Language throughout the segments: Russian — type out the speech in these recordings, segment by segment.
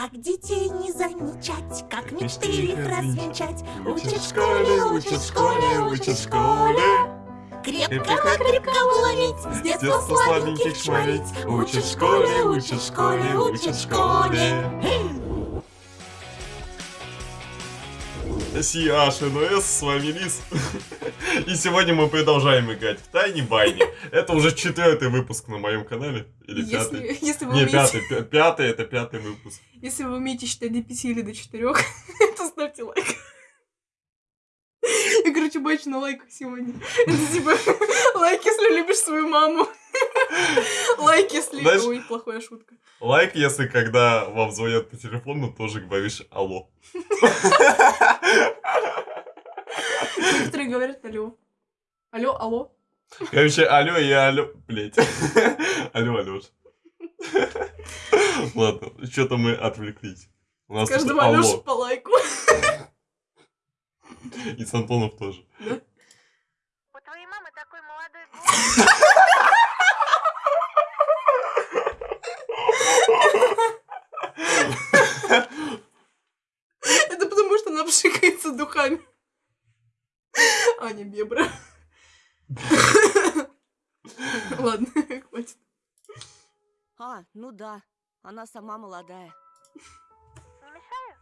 Как детей не замечать, как мечты их развенчать. Учат в школе, учат в школе, учат в школе. Крепко-накрепко уловить, с детства детства сладеньких шмалить. Учат в школе, учат в школе, учат в школе. Сиаш НОС, с вами Лис. И сегодня мы продолжаем играть в Тайни Байни. Это уже четвертый выпуск на моем канале. Или пятый? Если, если, вы Не, умеете, пятый. пя- Пятый это пятый выпуск. если вы умеете считать до 5 или до 4, то ставьте лайк. Я, короче, бачу на лайках сегодня. Это типа лайк, если любишь свою маму. Лайк, если... Знаешь- Ой, плохая шутка. Лайк, если когда вам звонят по телефону, тоже говоришь алло. Некоторые говорят алло. Алло, алло. Короче, алло и алло, блять. Алло, Алёш. Ладно, что-то мы отвлеклись. У нас Каждому алло. по лайку. И с Антонов тоже. У твоей мамы такой молодой голос. Это потому, что она пшикается духами. Аня Бебра. Ладно, хватит. А, ну да, она сама молодая. Не мешаю?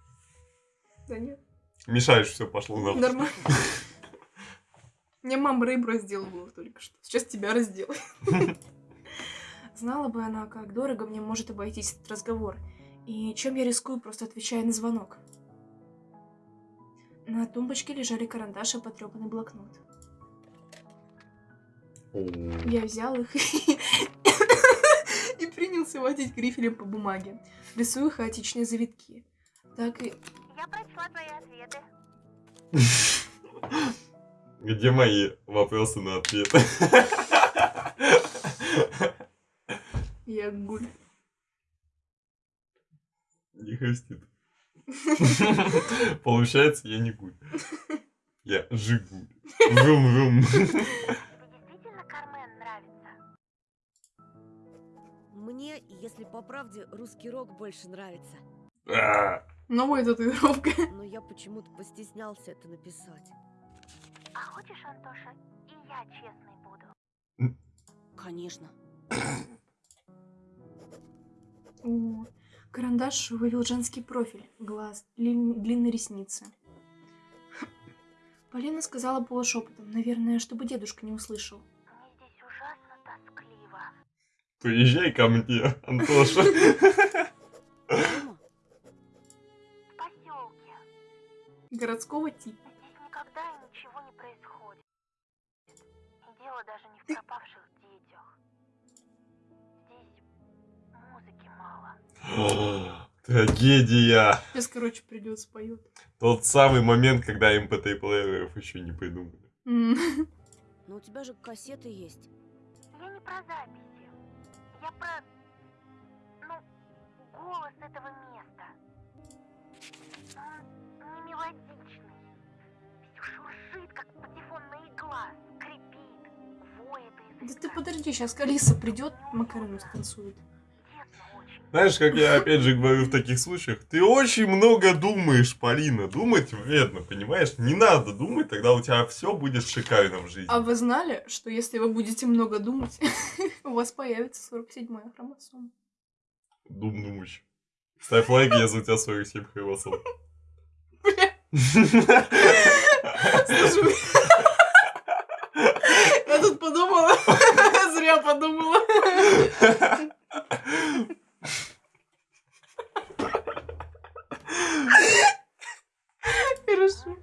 Да нет, Мешаешь, все пошло на. нормально. Мне мама рыбу раздела только что. Сейчас тебя разделаю. Знала бы она, как дорого мне может обойтись этот разговор. И чем я рискую, просто отвечая на звонок. На тумбочке лежали карандаш и потрепанный блокнот. Я взял их и принялся водить грифелем по бумаге, рисуя хаотичные завитки. Так и... Твои ответы. Где мои вопросы на ответы? Я гуль. Не хрустит. Получается, я не гуль. Я жигуль. Врум-врум. Мне, если по правде, русский рок больше нравится. Новая татуировка. Но я почему-то постеснялся это написать. А хочешь, Антоша, и я честной буду? Конечно. О, карандаш вывел женский профиль, глаз, длин- длинные ресницы. Полина сказала полушепотом, наверное, чтобы дедушка не услышал. Мне здесь ужасно тоскливо. Приезжай ко мне, Антоша. Городского типа. Здесь никогда и ничего не происходит. И дело даже не в пропавших детях. Здесь музыки мало. Трагедия. Сейчас, короче, придет, споет. Тот самый момент, когда MP3-плееров еще не придумали. Но у тебя же кассеты есть. Я не про записи. Я про... Ну, голос этого места. Мелодичный. Все шуршит, как патефонная игла. Скрипит, воет Да ты подожди, сейчас Алиса придет, Макарену станцует. Знаешь, как я опять же говорю в таких случаях, ты очень много думаешь, Полина. Думать вредно, понимаешь? Не надо думать, тогда у тебя все будет шикарно в жизни. А вы знали, что если вы будете много думать, у вас появится 47-я хромосома? Дум думающий. Ставь лайк, если у тебя 47 хромосом. Слушай, я тут подумала, зря подумала. Хорошо.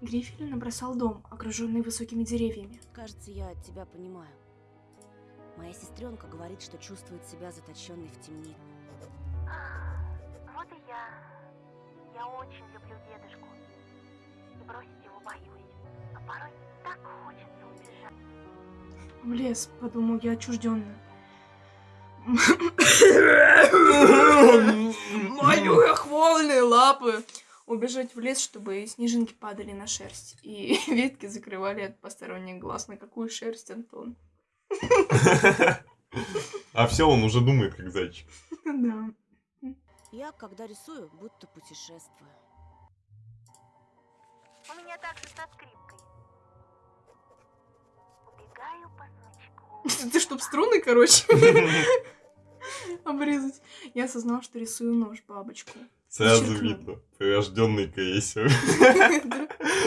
Грифель набросал дом, окруженный высокими деревьями. Кажется, я тебя понимаю. Моя сестренка говорит, что чувствует себя заточенной в темнице. Я. Я очень люблю дедушку. И бросить его боюсь. А порой так хочется убежать. В лес, подумал я отчужденно. Мои хвольные лапы. Убежать в лес, чтобы снежинки падали на шерсть. И ветки закрывали от посторонних глаз. На какую шерсть, Антон? А все, он уже думает, как зайчик. Да. Я, когда рисую, будто путешествую. У меня также со скрипкой. Убегаю по смычку. Ты чтоб струны, короче, обрезать. Я осознал, что рисую нож, бабочку. Сразу видно. Прирожденный крейсер.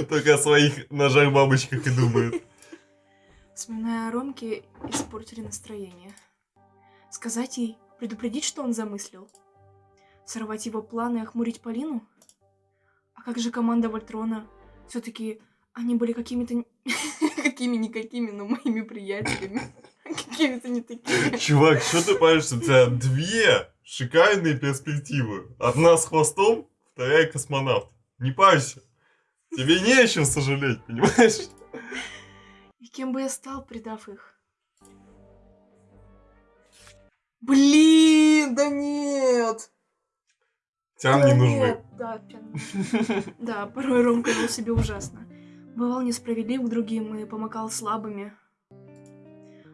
Только о своих ножах-бабочках и думает. Вспоминая о Ромке, испортили настроение. Сказать ей, предупредить, что он замыслил? Сорвать его планы и охмурить Полину? А как же команда Вольтрона? все таки они были какими-то... Какими-никакими, но моими приятелями. Какими-то не такими. Чувак, что ты паришься? У тебя две шикарные перспективы. Одна с хвостом, вторая космонавт. Не парься. Тебе не о чем сожалеть, понимаешь? И кем бы я стал, предав их? Блин, да нет! Да не нужны. Да, нужны. Да, порой Ромка вел себя ужасно. Бывал несправедлив к другим и помогал слабыми.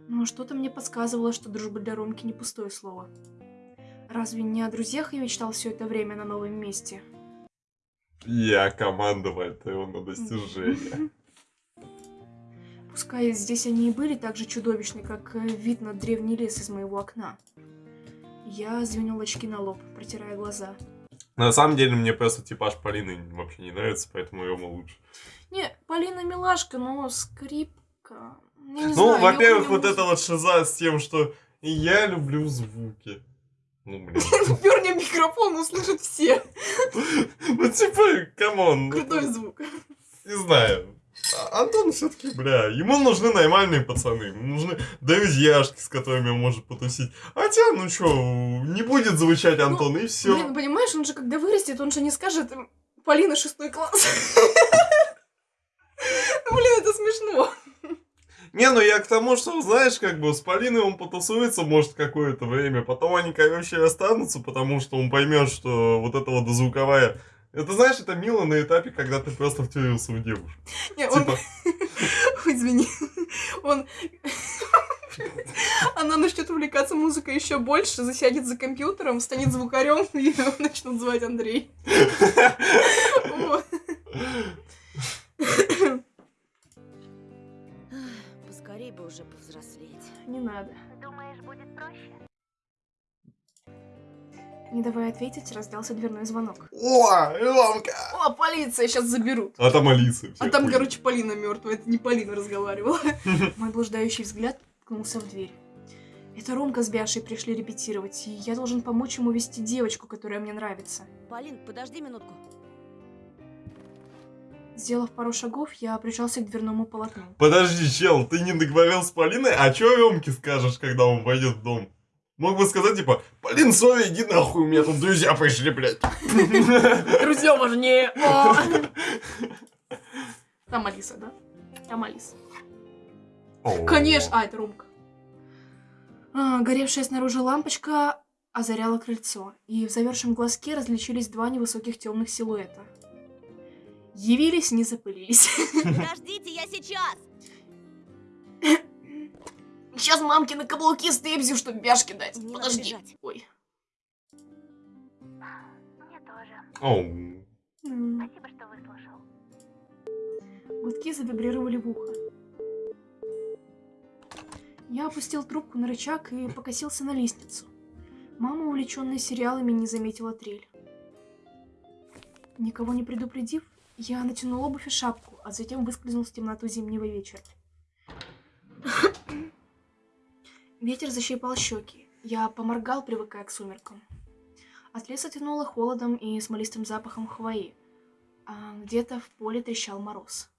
Но что-то мне подсказывало, что дружба для Ромки не пустое слово. Разве не о друзьях я мечтал все это время на новом месте? Я командовал его на достижение. Пускай здесь они и были так же чудовищны, как э, вид на древний лес из моего окна. Я звенел очки на лоб, протирая глаза. На самом деле, мне просто типаж Полины вообще не нравится, поэтому Рома лучше. Не, Полина милашка, но скрипка... Я не Ну, во-первых, вот это вот шиза с тем, что я люблю звуки. Ну, блин. Пёрни в микрофон, услышат все. Ну, типа, come on. Крутой звук. Не знаю. А- Антон все-таки, бля, ему нужны нормальные пацаны, ему нужны друзьяшки, с которыми он может потусить. Хотя, ну чё, не будет звучать Антон, и все. Блин, понимаешь, он же когда вырастет, он же не скажет «М, Полина шестой класс. Ну, Блин, это смешно. Не, ну я к тому, что, знаешь, как бы с Полиной он потусуется, может, какое-то время, потом они, короче, расстанутся, потому что он поймет, что вот эта вот дозвуковая... Это, знаешь, это мило на этапе, когда ты просто втюрился в девушку. Не, он... Типа, Ой, извини. Он... Она начнет увлекаться музыкой еще больше, засядет за компьютером, станет звукарем, и его начнут звать Андрей. Поскорей бы уже повзрослеть. Не надо. Думаешь, будет проще? Не давая ответить, раздался дверной звонок. О, Ромка! О, полиция, сейчас заберут. А там Алиса. А там, хуй. короче, Полина мертвая. Это не Полина разговаривала. Мой блуждающий взгляд ткнулся в дверь. Это Ромка с Бяшей пришли репетировать, и я должен помочь ему вести девочку, которая мне нравится. Полин, подожди минутку. Сделав пару шагов, я прижался к дверному полотну. Подожди, чел, ты не договорил с Полиной? А чё Ромке скажешь, когда он войдет в дом? Мог бы сказать, типа, Полин, сори, иди нахуй, у меня тут друзья пришли, блядь. Друзья важнее! О! Там Алиса, да? Там Алиса. Конечно! А, это Ромка. А, горевшая снаружи лампочка озаряла крыльцо, и в завершем глазке различились два невысоких темных силуэта. Явились, не запылились. Подождите, я сейчас! Сейчас мамки на каблуки степзю, чтобы бяшки дать. Не Подожди. бежать. Ой. Мне тоже. Оу. М. Спасибо, что выслушал. Гудки завибрировали в ухо. Я опустил трубку на рычаг и покосился на лестницу. Мама, увлеченная сериалами, не заметила трель. Никого не предупредив, я натянул обувь и шапку, а затем выскользнул в темноту зимнего вечера. Ветер защипал щеки. Я поморгал, привыкая к сумеркам. От леса тянуло холодом и смолистым запахом хвои, а где-то в поле трещал мороз.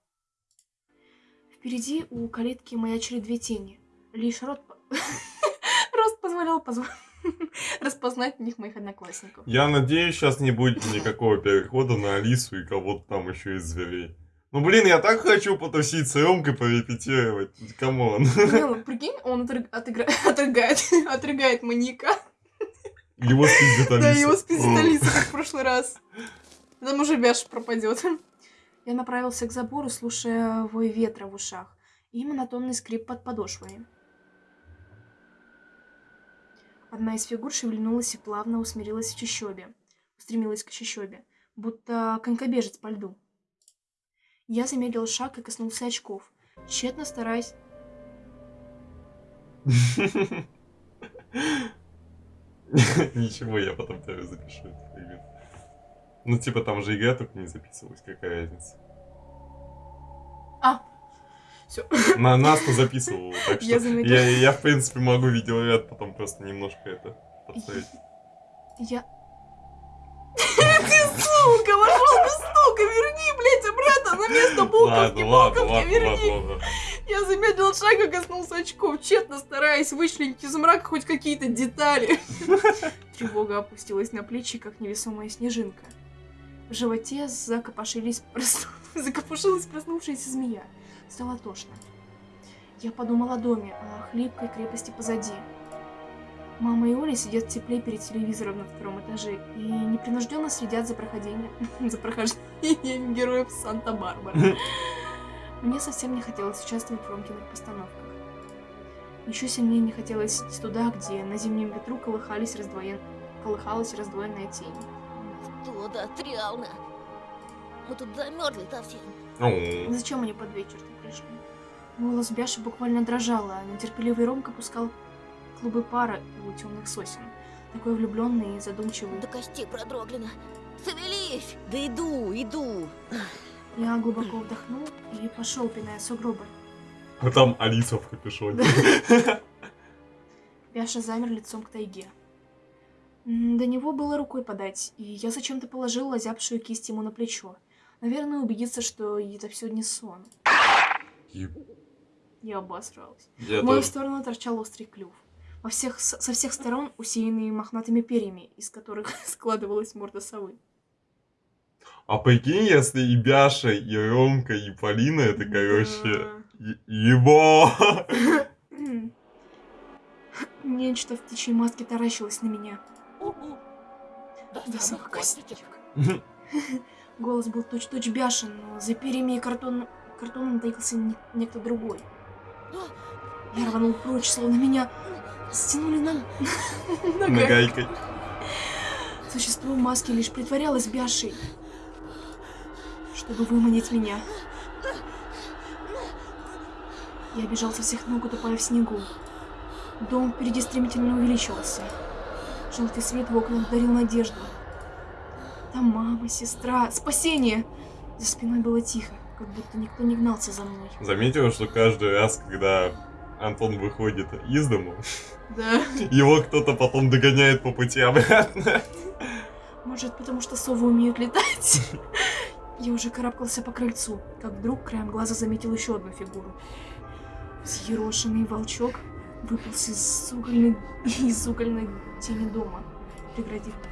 Впереди у калитки маячили две тени. Лишь рот... Рост позволял позв- распознать в них моих одноклассников. Я надеюсь, сейчас не будет никакого перехода на Алису и кого-то там еще из зверей. Ну, блин, я так хочу потусить с Ромкой, порепетировать. Come on. Не, ну, прикинь, он отрыг- отыгра- отрыгает, отрыгает маньяка. Его спиздит Алиса. Да, его спиздит Алиса, как в прошлый раз. Там уже Бяш пропадет. Я направился к забору, слушая вой ветра в ушах и монотонный скрип под подошвами. Одна из фигур шевельнулась и плавно усмирилась в чащобе. Устремилась к чащобе, будто конькобежец по льду. Я замедлил шаг и коснулся очков, тщетно стараясь... Ничего, я потом тебе запишу. Ну, типа, там же игра только не записывалась, какая разница. А, все. На нас-то записывала, так что Я я, я, в принципе, могу видеоряд потом просто немножко это подставить. Я... обратно на место буковки, буковки, верни. Я замедлил шаг и коснулся очков, тщетно стараясь вычленить из мрака хоть какие-то детали. Тревога опустилась на плечи, как невесомая снежинка. В животе закопошились просну- закопошилась проснувшаяся змея. Стало тошно. Я подумала о доме, о хлипкой крепости позади. Мама и Оля сидят в тепле перед телевизором на втором этаже и непринужденно следят за проходением, за прохождением героев Санта-Барбара. Мне совсем не хотелось участвовать в Ромкиных постановках. Еще сильнее не хотелось идти туда, где на зимнем ветру колыхались раздвоен... колыхалась раздвоенная тень. Что да, реально. Мы тут замерзли совсем. Зачем они под вечер тут пришли? Голос Бяши буквально дрожал, а нетерпеливый Ромка пускал клубы пара у темных сосен. Такой влюбленный и задумчивый. До костей продрогли. Шевелись! Да иду, иду. Я глубоко вдохнул и пошел, пиная сугробы. А там Алиса в капюшоне. Бяша замер лицом к тайге. До него было рукой подать, и я зачем-то положил озябшую кисть ему на плечо. Наверное, убедиться, что это все не сон. Еб- Я обосралась. Я В мою тоже. сторону торчал острый клюв. Во всех, со всех сторон усеянные мохнатыми перьями, из которых складывалась морда совы. А прикинь, если и Бяша, и Ромка, и Полина, это, короче, е- ебо. Да. Нечто в птичьей маске таращилось на меня. До самых косточек. Голос был точь-точь бяшен, но за перьями и картон... картоном таился не- некто другой. Я рванул прочь, словно меня стянули на... Нагайкой. Существо в маске лишь притворялось бяшей, чтобы выманить меня. Я бежал со всех ног, утопая в снегу. Дом впереди стремительно увеличивался. Желтый свет в окнах дарил надежду. Там мама, сестра, спасение! За спиной было тихо, как будто никто не гнался за мной. Заметила, что каждый раз, когда Антон выходит из дому, Да. его кто-то потом догоняет по пути обратно. Может, потому что совы умеют летать? Я уже карабкался по крыльцу, как вдруг краем глаза заметил еще одну фигуру. Взъерошенный волчок выполз из угольной, из угольной тени дома, преградив путь.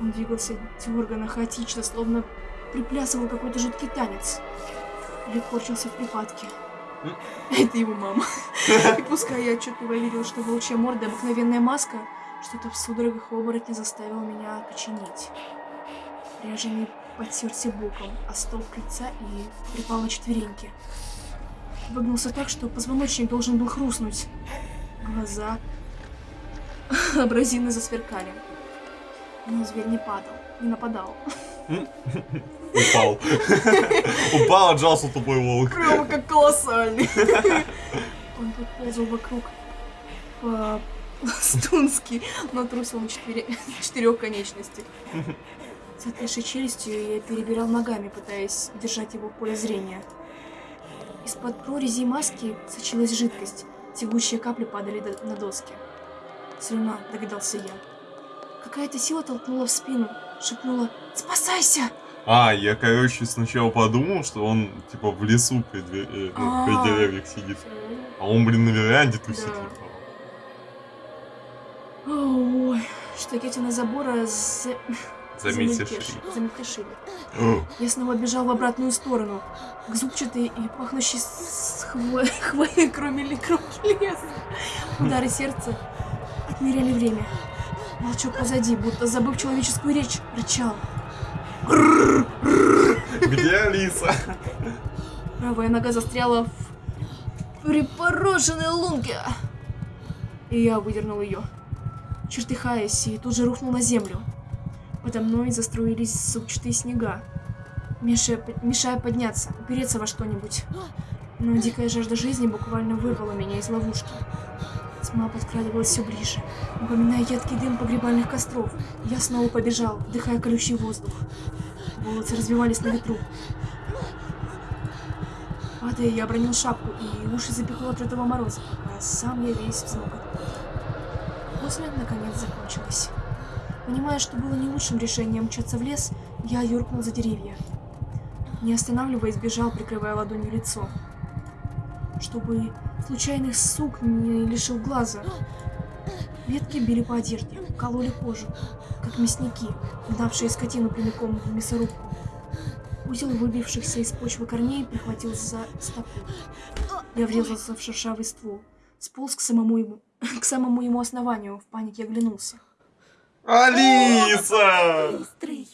Он двигался дерганно, хаотично, словно приплясывал какой-то жуткий танец. Или корчился в припадке. Это его мама. И пускай я отчетливо видел, что волчья морда обыкновенная маска, что-то в судорогах оборотня заставило меня окоченеть. Ряженый подтерся боком, а стол крыльца и припал на четвереньки. Выгнулся так, что позвоночник должен был хрустнуть. Глаза абразины засверкали. Но зверь не падал, не нападал. Упал. Упал, отжался тупой волк. Прямо как колоссальный. Он тут ползал вокруг по-стунски, но трусил на четыре- четырех конечностях. С отвисшей челюстью я перебирал ногами, пытаясь держать его в поле зрения. Из-под прорези маски сочилась жидкость. Тягучие капли падали на доски. Слюна, догадался я. Какая-то сила толкнула в спину, шепнула «Спасайся!» А, я, короче, сначала подумал, что он, типа, в лесу при, две- э, ну, при А. деревьях сидит. А он, блин, на веранде тусит, Да. типа. Ой, штакетина забора за... Заметьте, замельтеш- шри. замельтешили. О, Я снова бежал в обратную сторону, к зубчатой и пахнущей с хвой, хвоей, кроме ли леса. Удары сердца отмеряли время. Волчок позади, будто забыв человеческую речь, рычал. Где Алиса? Правая нога застряла в припороженной лунке. И я выдернул ее. чертыхаясь, и тут же рухнул на землю. Подо мной заструились супчатые снега, мешая, мешая подняться, упереться во что-нибудь. Но дикая жажда жизни буквально вырвала меня из ловушки. Тьма подкрадывалась все ближе, напоминая едкий дым погребальных костров. Я снова побежал, вдыхая колючий воздух. Волосы развивались на ветру. Падая, я обронил шапку, и уши запекло от этого мороза, а сам я весь взмок. После, наконец, закончилось. Понимая, что было не лучшим решением мчаться в лес, я юркнул за деревья. Не останавливаясь, бежал, прикрывая ладонью лицо. Чтобы случайных сук не лишил глаза. Ветки били по одежде, кололи кожу, как мясники, гнавшие скотину прямиком в мясорубку. Узел выбившихся из почвы корней прихватил за стопу. Я врезался в шершавый ствол, сполз к самому ему, к самому ему основанию, в панике оглянулся. Алиса! Быстрый.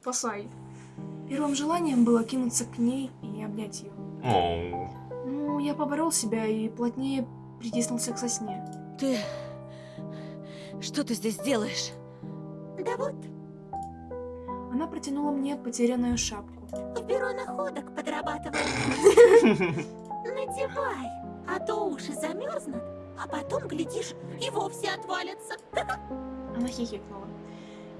Спасай. Первым желанием было кинуться к ней и обнять ее. Оу. Я поборол себя и плотнее притиснулся к сосне. Ты... Что ты здесь делаешь? Да вот, Она протянула мне потерянную шапку. в бюро находок подрабатываю. Надевай, а то уши замерзнут, а потом, глядишь, и вовсе отвалятся. Она хихикнула.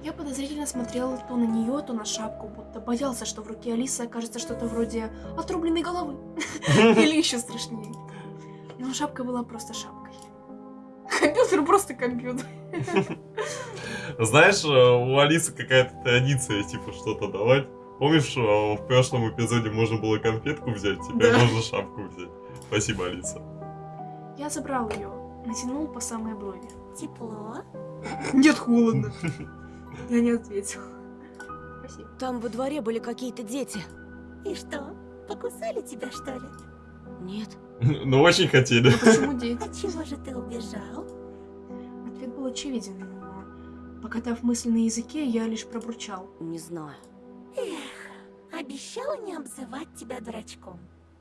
Я подозрительно смотрел то на нее, то на шапку, будто боялся, что в руке Алисы окажется что-то вроде отрубленной головы. Или еще страшнее. Но шапка была просто шапкой. Компьютер просто компьютер. Знаешь, э, у Алисы какая-то традиция, типа, что-то давать. Помнишь, э, в прошлом эпизоде можно было конфетку взять, теперь Да. можно шапку взять. Спасибо, Алиса. Я забрал ее, натянул по самой брови. Тепло. Нет, холодно. Я не ответил. Спасибо. Там во дворе были какие-то дети. И что, покусали тебя, что ли? Нет. Ну, очень хотели. А почему дети? А чего же ты убежал? Ответ был очевиден, но, покатав мысли на языке, я лишь пробурчал. Не знаю. Эх, обещала не обзывать тебя дурачком.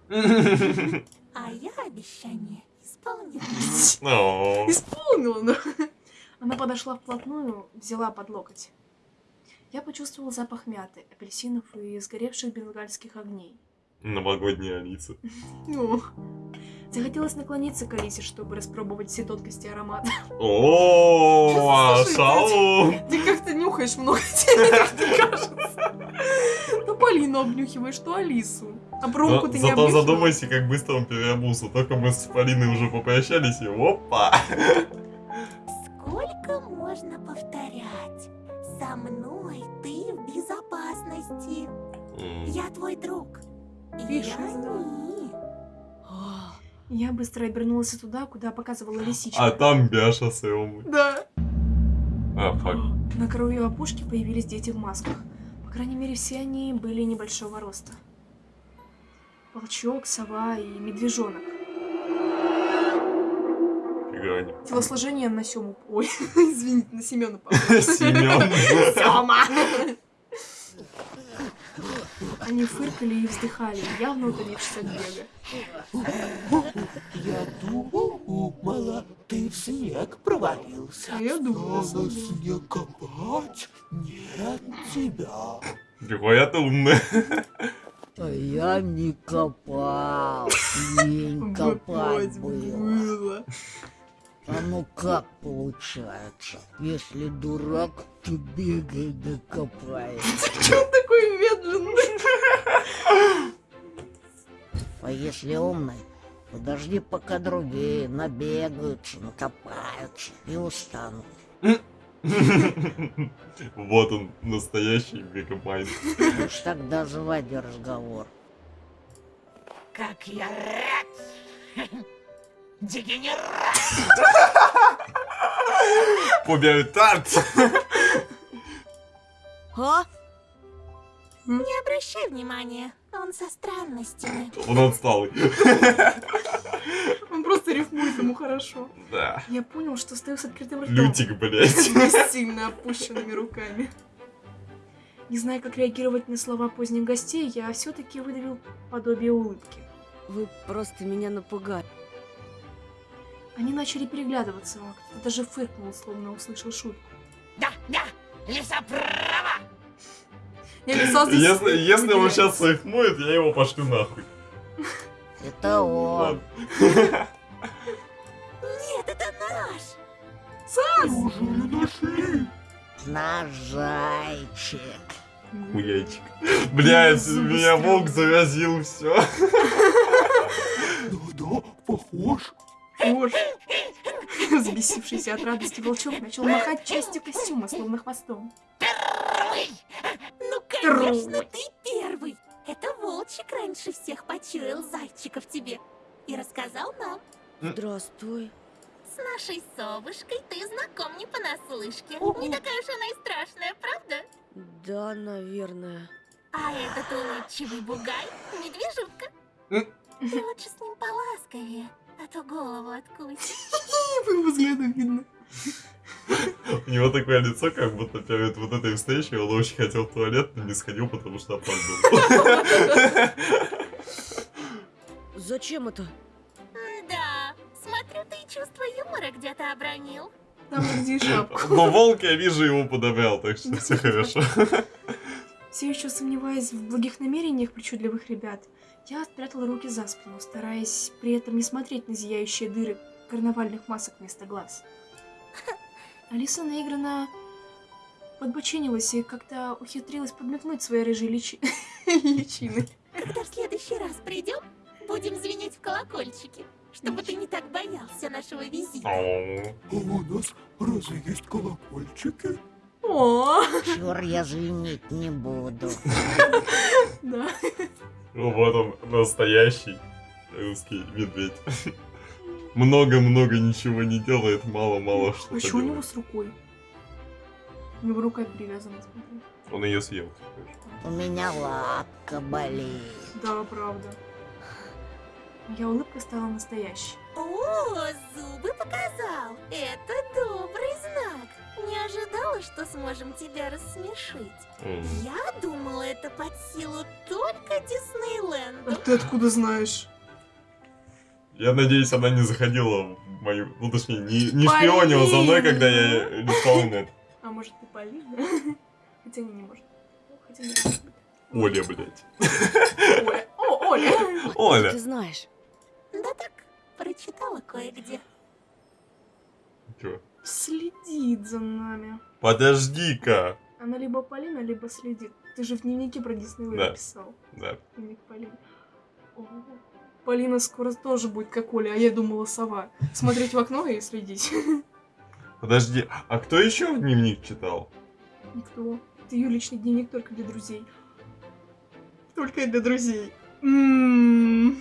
А я обещание исполнила. О, Исполнила, но... Она подошла вплотную, взяла под локоть. Я почувствовал запах мяты, апельсинов и сгоревших бенгальских огней. Новогодняя Алиса. Ну, захотелось наклониться к Алисе, чтобы распробовать все тонкости аромата. О, Слушай, шалун! Ты как-то нюхаешь много, тебе как-то кажется. То Полину обнюхиваешь, то Алису. А бронку Но ты не Зато задумайся, как быстро он переобулся. Только мы с Полиной уже попрощались, и опа! Можно повторять? Со мной ты в безопасности. Я твой друг. И они. Я быстро обернулась туда, куда показывала лисичка. А там Бяша с Элмой. Да. А, фак. На краю опушки появились дети в масках. По крайней мере, все они были небольшого роста. Волчок, сова и медвежонок. Не. Телосложение на Сему... Ой, извините, на Семена похоже. Семен. Сема! Они фыркали и вздыхали, явно утомившись от бега. Я думала, ты в снег провалился. А я думала, Стала снег копать, нет тебя. Нихуя ты умная. А я не копал. Лень копать было. А ну как получается? Если дурак, то бегай да копай. Че он такой медленный? А если умный, подожди, пока другие набегаются, накопаются и устанут. Вот он, настоящий мегамайн. Уж тогда заводи разговор. Как я рад! Дегенерат! Пубертат! А? Не обращай внимания, он со странностями. Он отсталый. Он просто рифмует ему хорошо. Да. Я понял, что стою с открытым ртом. Лютик, блядь. с сильно опущенными руками. Не зная, как реагировать на слова поздних гостей, я все-таки выдавил подобие улыбки. Вы просто меня напугали. Они начали переглядываться, а кто-то даже фыркнул, словно услышал шутку. Да, да, лиса права. Я лицо здесь Если, если он сейчас сыхнует, я его пошлю нахуй. Это он. Нет, это наш! Неужели нашли? Наш зайчик. Хуячик. Блять, меня волк заразил, все. Да-да, похож. Боже. Взбесившийся от радости волчок начал махать частью костюма, словно хвостом. Первый. Ну, конечно, ты первый! Это Волчик раньше всех почуял зайчика в тебе и рассказал нам. Здравствуй. С нашей совушкой ты знаком не понаслышке. Не такая уж она и страшная, правда? Да, наверное. А этот улыбчивый бугай — медвежутка. М. Ты лучше с ним поласковее, а то голову откусит. По его взгляду видно. У него такое лицо, как будто перед вот этой встречей он очень хотел в туалет, но не сходил, потому что опаздывал. Зачем это? Да, смотрю, ты чувство юмора где-то обронил. Там где и шапку. Но волк, я вижу, его подобрал, так что все хорошо. Все еще сомневаясь в благих намерениях причудливых ребят, я спрятала руки за спину, стараясь при этом не смотреть на зияющие дыры карнавальных масок вместо глаз. Алиса наигранно подбоченилась и как-то ухитрилась подмигнуть своей рыжей личи... личиной. Когда в следующий раз придем, будем звенеть в колокольчике, чтобы ты не так боялся нашего визита. А у нас разве есть колокольчики? О, Чур, я звенеть не буду. да. Ну вот он, настоящий русский медведь. Много-много ничего не делает, мало-мало что А что у него с рукой? У него рука привязана, смотри. Он ее съел. У меня лапка болит. Да, правда. Моя улыбка стала настоящей. О, зубы показал. Это добрый знак. Не ожидала, что сможем тебя рассмешить. М. Я думала, это под силу только Диснейленду. ты откуда знаешь? Я надеюсь, она не заходила в мою... Ну, точнее, не, не шпионила за мной, когда я листал нет. А может ты Полина? Хотя не, не может. Хотя не может. Оля, блядь. Оля. О, Оля. Оля. Ты знаешь. Да так, прочитала кое-где. Чё? Следит за нами. Подожди-ка. Она либо Полина, либо следит. Ты же в дневнике про Диснейленд Да. писал. Да. Дневник Полины. О, Полина скоро тоже будет как Оля, а я думала сова. Смотреть в окно и следить. Подожди, а кто еще в дневник читал? Никто. Это ее личный дневник только для друзей. Только для друзей. М.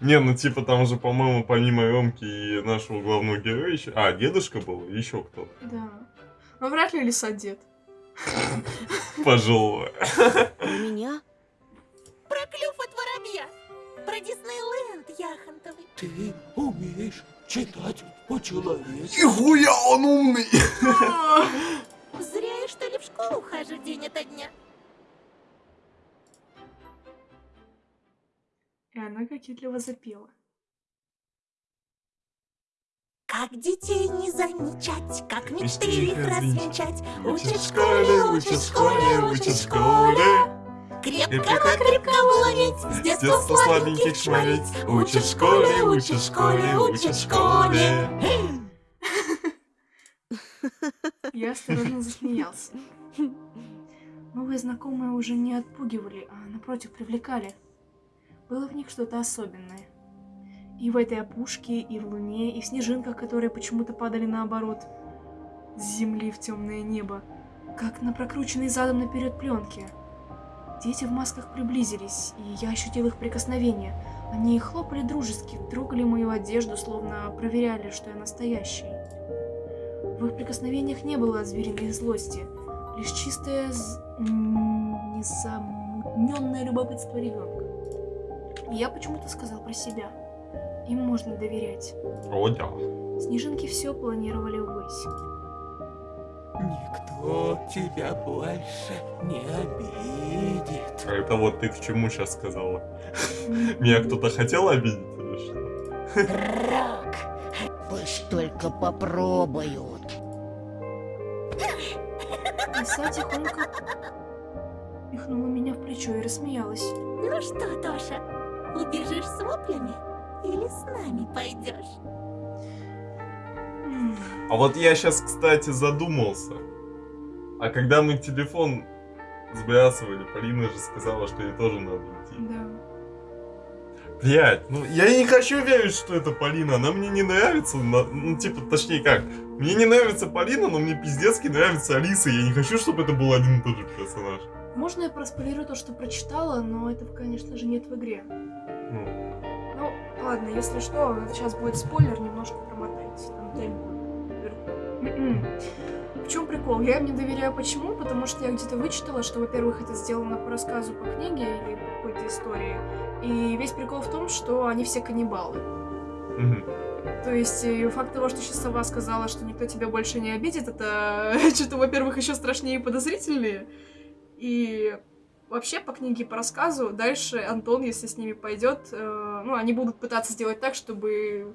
Не, ну типа там же, по-моему, помимо Ромки и нашего главного героя еще... А, дедушка был, еще кто-то. Да. Но вряд ли лиса дед. Пожилой. Про меня? Про клюв от воробья. Про Диснейленд яхонтовый. Ты умеешь читать по-человечески? Нихуя он умный! Зря я, что ли, в школу хожу день ото дня. И она кокетливо запела. Как детей не замечать, как мечты их развенчать. Учат в школе, учат в школе, учат в школе. Крепко-накрепко уловить, с детства шмалить. шмалить. Учат в школе, учат в школе, учат в школе. Я осторожно засмеялся. Новые знакомые уже не отпугивали, а напротив привлекали. Было в них что-то особенное. И в этой опушке, и в луне, и в снежинках, которые почему-то падали наоборот. С земли в темное небо. Как на прокрученной задом наперед пленке. Дети в масках приблизились, и я ощутил их прикосновение. Они хлопали дружески, трогали мою одежду, словно проверяли, что я настоящий. В их прикосновениях не было звериной злости, лишь чистое, незамутненное любопытство ребенка. Я почему-то сказал про себя. Им можно доверять. О, да. Снежинки все планировали ввысь. Никто тебя больше не обидит. А это вот ты к чему сейчас сказала? Меня кто-то хотел обидеть или что? Рок, Пусть только попробуют. Лиса тихонько пихнула меня в плечо и рассмеялась. Ну что, Тоша, убежишь с воплями или с нами пойдешь? А вот я сейчас, кстати, задумался. А когда мы телефон сбрасывали, Полина же сказала, что ей тоже надо идти. Да. Блять, ну я не хочу верить, что это Полина. Она мне не нравится. на- Ну, типа, точнее как. Мне не нравится Полина, но мне пиздецки нравится Алиса. Я не хочу, чтобы это был один и тот же персонаж. Можно я проспойлерую то, что прочитала, но этого, конечно же, нет в игре. Ну, Ну, ладно, если что, сейчас будет спойлер, немножко промотайте. Там вверху. М-м. В чем прикол? Я им не доверяю почему? Потому что я где-то вычитала, что, во-первых, это сделано по рассказу по книге или по какой-то истории. И весь прикол в том, что они все каннибалы. То есть, и факт того, что сейчас сова сказала, что никто тебя больше не обидит, это что-то, во-первых, еще страшнее и подозрительнее. И вообще, по книге по рассказу, дальше Антон, если с ними пойдет, э, ну, они будут пытаться сделать так, чтобы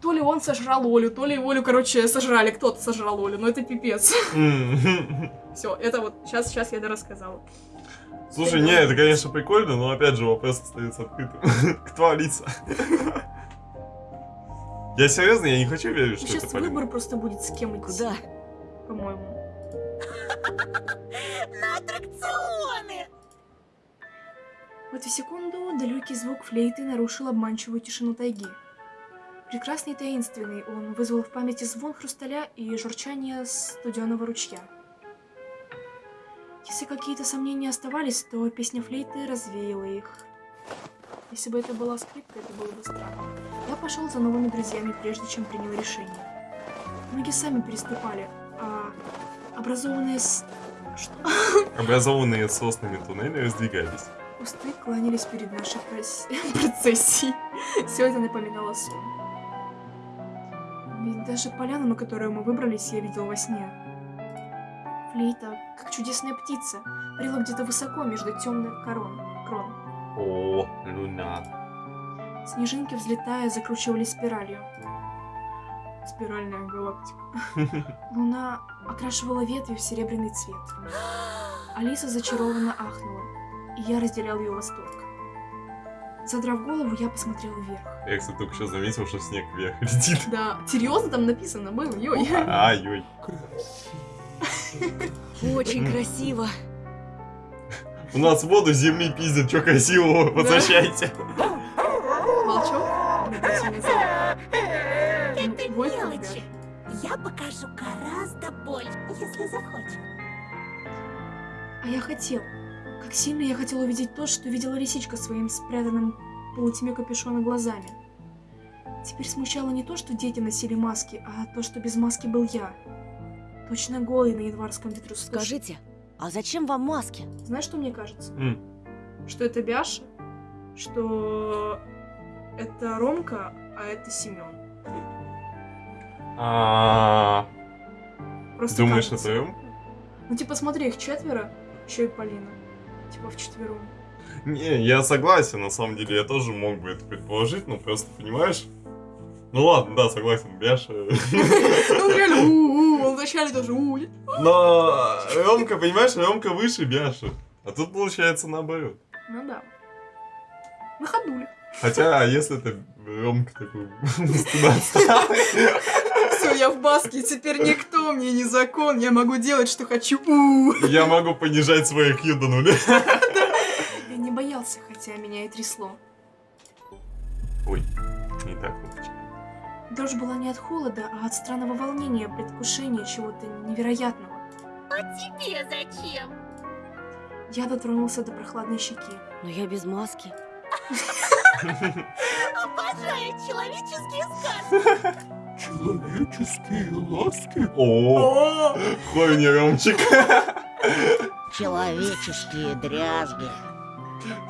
то ли он сожрал Олю, то ли Олю, короче, сожрали, кто-то сожрал Олю, но это пипец. Все, это вот, сейчас, сейчас я дорассказала. Слушай, не, это, конечно, прикольно, но опять же вопрос остается открытым. Кто Алиса? Я серьезно, я не хочу верить, что Сейчас выбор просто будет с кем идти, Куда? по-моему. На аттракционы! В эту секунду далекий звук флейты нарушил обманчивую тишину тайги. Прекрасный и таинственный, он вызвал в памяти звон хрусталя и журчание студеного ручья. Если какие-то сомнения оставались, то песня флейты развеяла их. Если бы это была скрипка, это было бы странно. Я пошел за новыми друзьями, прежде чем принял решение. Ноги сами переступали, образованные с... Что? Образованные соснами туннели раздвигались. Кусты кланялись перед нашей прос- процессией. Все это напоминало сон. Ведь даже поляну, на которую мы выбрались, я видел во сне. Флейта, как чудесная птица, парила где-то высоко между темных корон. крон. О, луна. Снежинки, взлетая, закручивались спиралью. Спиральная галактика. Луна окрашивала ветви в серебряный цвет. Алиса зачарованно ахнула, и я разделял ее восторг. Задрав голову, я посмотрел вверх. Я, кстати, только что заметил, что снег вверх летит. Да, серьезно там написано было, ой. Ай-ой. Очень красиво. У нас воду с земли пиздят, что красивого, возвращайте. Волчок? Я покажу гораздо больше, если захочешь. А я хотел. Как сильно я хотел увидеть то, что видела лисичка своим спрятанным полутьме капюшона глазами. Теперь смущало не то, что дети носили маски, а то, что без маски был я. Точно голый на январском ветру. Слушай, Скажите, а зачем вам маски? Знаешь, что мне кажется? М. Что это Бяша, что это Ромка, а это Семен. А, Просто Думаешь, это Ром? Ну, типа, смотри, их четверо, еще и Полина. Типа, в четвером. Не, я согласен, на самом деле, я тоже мог бы это предположить, но просто, понимаешь? Ну ладно, да, согласен, Бяша. Ну, реально, у-у, он вначале тоже у Но Ромка, понимаешь, Ромка выше Бяши. А тут получается наоборот. Ну да. На ходуле. Хотя, а если это Ромка такой Все, я в баске, теперь никто мне не закон, я могу делать, что хочу. Я могу понижать свой IQ до нуля. Я не боялся, хотя меня и трясло. Ой, не так вот. Дрожь была не от холода, а от странного волнения, предвкушения чего-то невероятного. А тебе зачем? Я дотронулся до прохладной щеки. Но я без маски. Обожаю человеческие сказки. Человеческие ласки. О, хуй не Ромчик. Человеческие дрязги.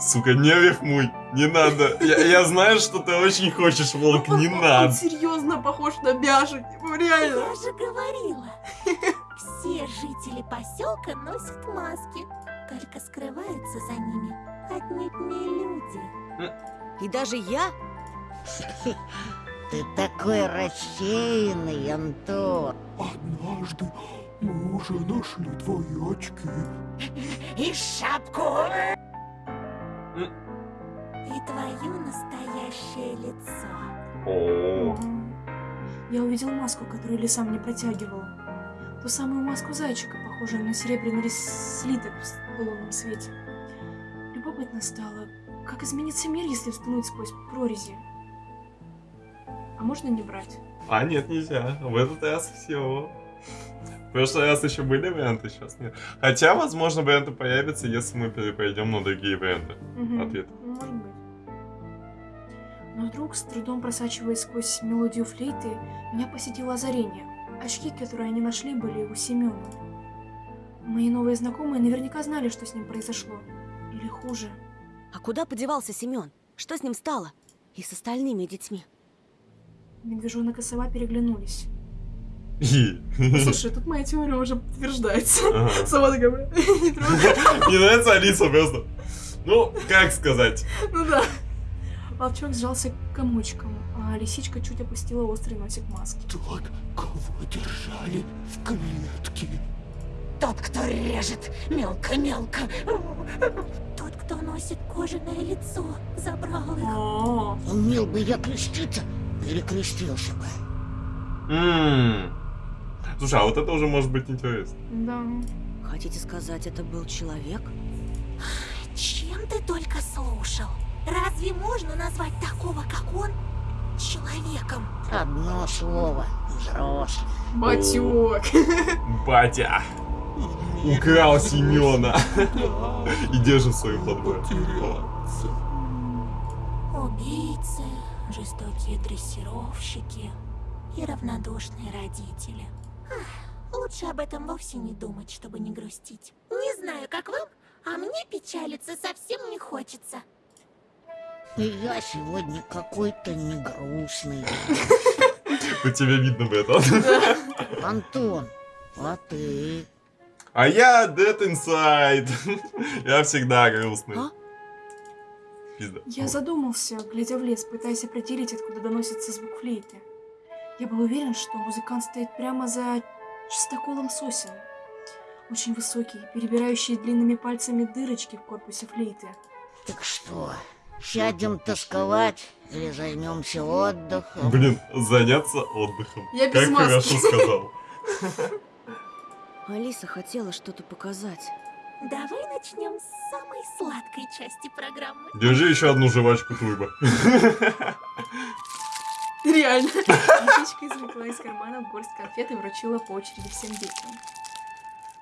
Сука, не рифмуй, не надо. Я, я знаю, что ты очень хочешь, Волк, не Он надо. серьезно похож на Бяшу, типа, реально. Я же говорила. Все жители поселка носят маски. Только скрываются за ними отнюдь не люди. И даже я? Ты такой рассеянный, Антон. Однажды мы уже нашли твои очки. И шапку. И твое настоящее лицо. О, Я увидел маску, которую лиса мне протягивала. Ту самую маску зайчика, похожую на серебряный слиток в лунном свете. Любопытно стало, как изменится мир, если взглянуть сквозь прорези. А можно не брать? А нет, нельзя. В этот раз все. В прошлый раз еще были варианты, сейчас нет. Хотя, возможно, варианты появятся, если мы перепойдем на другие варианты. Мгм. Ответ. Может быть. Но вдруг, с трудом просачиваясь сквозь мелодию флейты, меня посетило озарение. Очки, которые они нашли, были у Семена. Мои новые знакомые наверняка знали, что с ним произошло. Или хуже. А куда подевался Семен? Что с ним стало? И с остальными детьми? Медвежонок и сова переглянулись. Ну, слушай, тут моя теория уже подтверждается. Ага. Сова такая, не трогай. Мне нравится Алиса просто. Ну, как сказать? Ну да. Волчок сжался комочком, а лисичка чуть опустила острый носик маски. Тот, кого держали в клетке. Тот, кто режет мелко-мелко. Тот, кто носит кожаное лицо, забрал их. О, Умел бы я креститься, перекрестился бы. М. Слушай, а вот это уже может быть интересно. да. Хотите сказать, это был человек? Чем ты только слушал? Разве можно назвать такого, как он, человеком? Одно слово. Взрослый. Батек. Батя украл Семена и держит подборе. Потеряться. Убийцы, жестокие дрессировщики и равнодушные родители. Ах, лучше об этом вовсе не думать, чтобы не грустить. Не знаю, как вам, а мне печалиться совсем не хочется. И я сегодня какой-то негрустный. По тебе видно в этом. Антон, а ты? А я Dead Inside. Я всегда грустный. А? Пизда. Я задумался, глядя в лес, пытаясь определить, откуда доносится звук флейты. Я был уверен, что музыкант стоит прямо за чистоколом сосен. Очень высокий, перебирающий длинными пальцами дырочки в корпусе флейты. Так что, сядем тосковать или займемся отдыхом? Блин, заняться отдыхом. Я без как маски. хорошо сказал. Алиса хотела что-то показать. Давай начнем с самой сладкой части программы. Держи еще одну жвачку Турбо. Реально. Лисичка извлекла из кармана горсть конфет и вручила по очереди всем детям.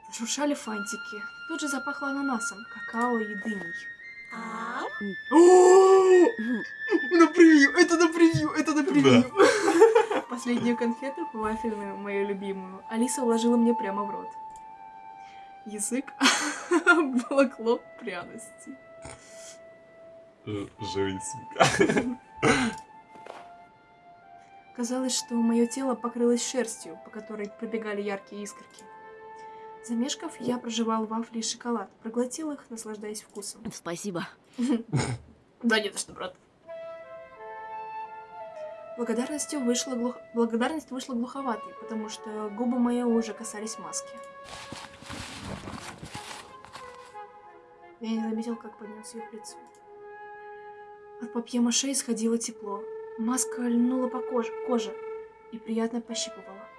Зашуршали фантики. Тут же запахло ананасом, какао и дыней. А На превью, это на превью, это на превью. Последнюю конфету, вафельную, мою любимую, Алиса вложила мне прямо в рот. Язык обволокло пряности. Живи, сука. Казалось, что мое тело покрылось шерстью, по которой пробегали яркие искорки. Замешкав, я прожевал вафли и шоколад, проглотил их, наслаждаясь вкусом. Спасибо. Да не за что, брат. Благодарностью вышла глух... Благодарность вышла глуховатой, потому что губы мои уже касались маски. Я не заметил, как поднес ее к лицу. От папье-маше исходило тепло. Маска льнула по коже, коже и приятно пощипывала.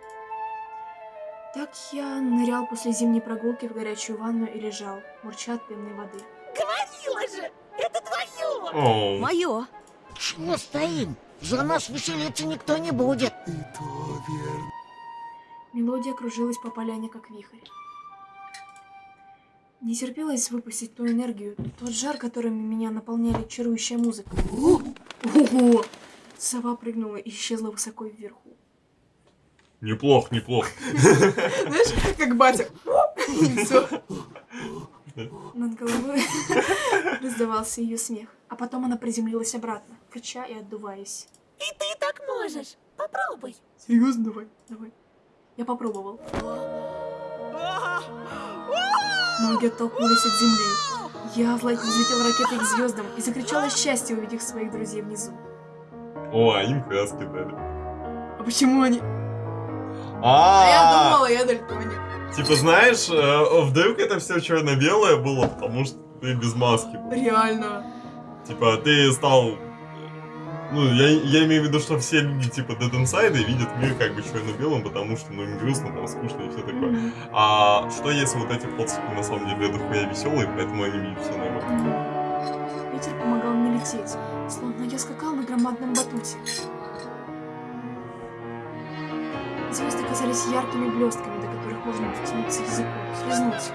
Так я нырял после зимней прогулки в горячую ванну и лежал, мурча от пенной воды. говорила же, это твое! Оу. Мое. Чего стоим? За нас веселиться никто не будет. И то верно. Мелодия кружилась по поляне, как вихрь. Не терпелось выпустить ту энергию, тот жар, которыми меня наполняли чарующая музыка. Ого! Сова прыгнула и исчезла высоко вверху. Неплох, неплох. Знаешь, как батя. И всё. Над головой раздавался ее смех. А потом она приземлилась обратно, рыча и отдуваясь. И ты так можешь. Попробуй. Серьезно? Давай, давай. Я попробовал. Ноги оттолкнулись от земли. Я взлетел ракетой к звездам и закричала от счастья, увидев своих друзей внизу. О, а им краски дали. А почему они... А я А, думала, я дальтоник. типа, знаешь, э, вдруг это все черно-белое было, потому что ты без маски был. Реально. Типа, ты стал... Ну, я, я имею в виду, что все люди, типа, Dead Inside видят мир как бы черно-белым, потому что, ну, им грустно, там, скучно и все такое. А что если вот эти фотки на самом деле дохуя веселые, поэтому они видят все нормально? Ветер помогал мне лететь, словно я скакал на громадном батуте. Звезды казались яркими блестками, до которых можно дотянуться языком, слезнуть.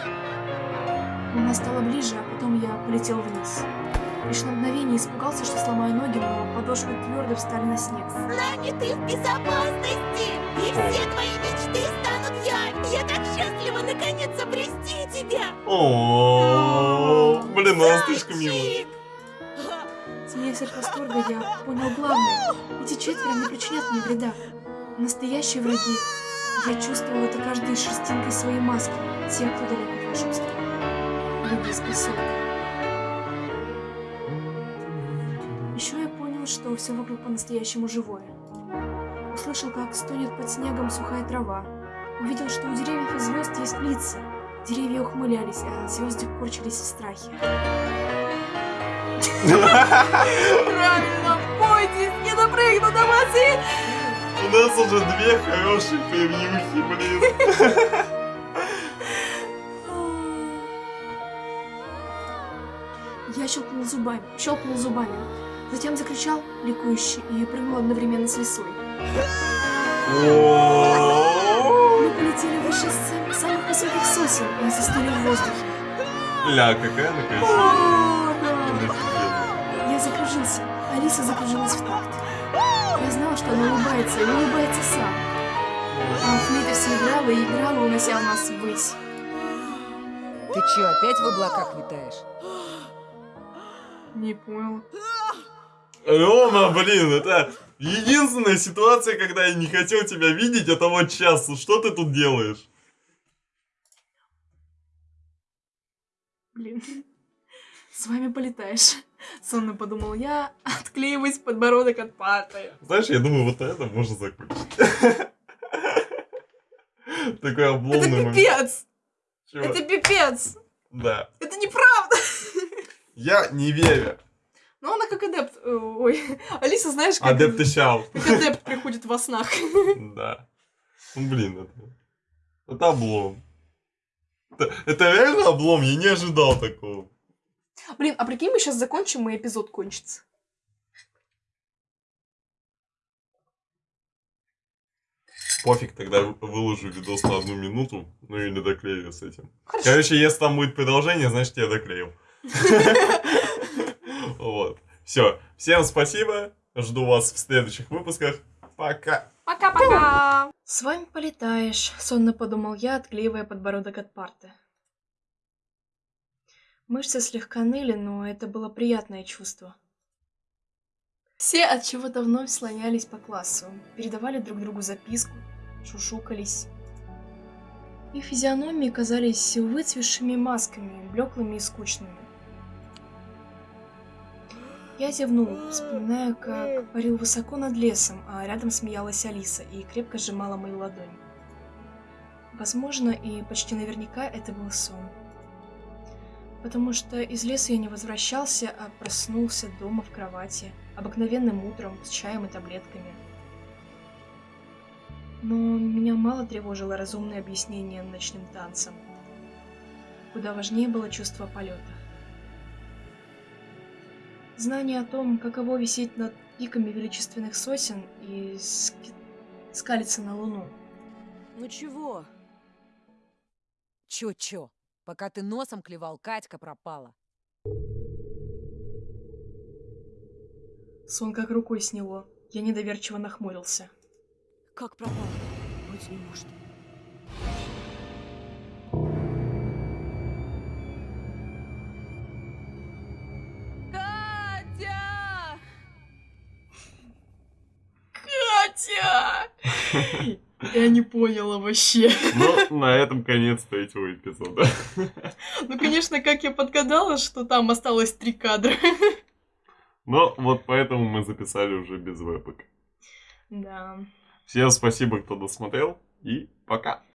Луна стала ближе, а потом я полетел вниз. Лишь на мгновение испугался, что сломаю ноги, но подошвы твердо встали на снег. С нами ты в безопасности, и все твои мечты станут явью. Я так счастлива наконец обрести тебя. О, блин, слишком милая. Смеясь от восторга, я понял главное. Эти четверо не причинят мне вреда. Настоящие враги. Я чувствовал это каждой шерстинкой своей маски. Те, кто далек от волшебства. Недееспособны. Еще я понял, что все вокруг по-настоящему живое. Услышал, как стонет под снегом сухая трава. Увидел, что у деревьев и звезд есть лица. Деревья ухмылялись, а звезды корчились в страхе. Правильно, бойтесь, не допрыгну до воды! У нас уже две хорошие превьюхи, блин. Я щелкнул зубами, щелкнул зубами. Затем закричал, ликующе, и прыгнул одновременно с лисой. О, Мы полетели выше сам- самых высоких сосен и застыли в воздухе. Ля, какая она красивая. Я закружился, Алиса закружилась в такт. Что она улыбается, и улыбается сам. А флейта все играла и играла, унося нас ввысь. Ты чё, опять в облаках витаешь? Не понял. Рома, блин, это единственная ситуация, когда я не хотел тебя видеть, это вот сейчас. Что ты тут делаешь? Блин. С вами полетаешь. Сонно подумал я, отклеиваясь подбородок от парты. Знаешь, я думаю, вот это можно закончить. Такой Это обломный момент. пипец! Это пипец! Да. Это неправда! Я не верю. Ну, она как адепт. э, Ой, Алиса, знаешь, как, Адепты Щау. как адепт приходит во снах. Да. Ну, блин, это... Это облом. Это, это реально облом, я не ожидал такого. Блин, а прикинь, мы сейчас закончим, и эпизод кончится. Пофиг, тогда выложу видос на одну минуту, ну или доклею с этим. Хорошо. Короче, если там будет продолжение, значит я доклеил. Вот. Все. Всем спасибо. Жду вас в следующих выпусках. Пока. Пока-пока! С вами полетаешь, сонно подумал я, отклеивая подбородок от парты. Мышцы слегка ныли, но это было приятное чувство. Все от чего-то вновь слонялись по классу, передавали друг другу записку, шушукались. Их физиономии казались выцветшими масками, блеклыми и скучными. Я зевнул, вспоминая, как парил высоко над лесом, а рядом смеялась Алиса и крепко сжимала мою ладонь. Возможно, и почти наверняка это был сон. Потому что из леса я не возвращался, а проснулся дома в кровати, обыкновенным утром, с чаем и таблетками. Но меня мало тревожило разумное объяснение ночным танцам. Куда важнее было чувство полета. Знание о том, каково висеть над пиками величественных сосен и ски- скалиться на луну. Ну чего? Чё-чё? Пока ты носом клевал, Катька пропала. Сон как рукой сняло. Я недоверчиво нахмурился. Как пропала? Быть не может. Я не поняла вообще. Ну, на этом конец третьего эпизода. Ну, конечно, как я подгадала, что там осталось три кадра. Но вот поэтому мы записали уже без вебок. Да. Всем спасибо, кто досмотрел, и пока.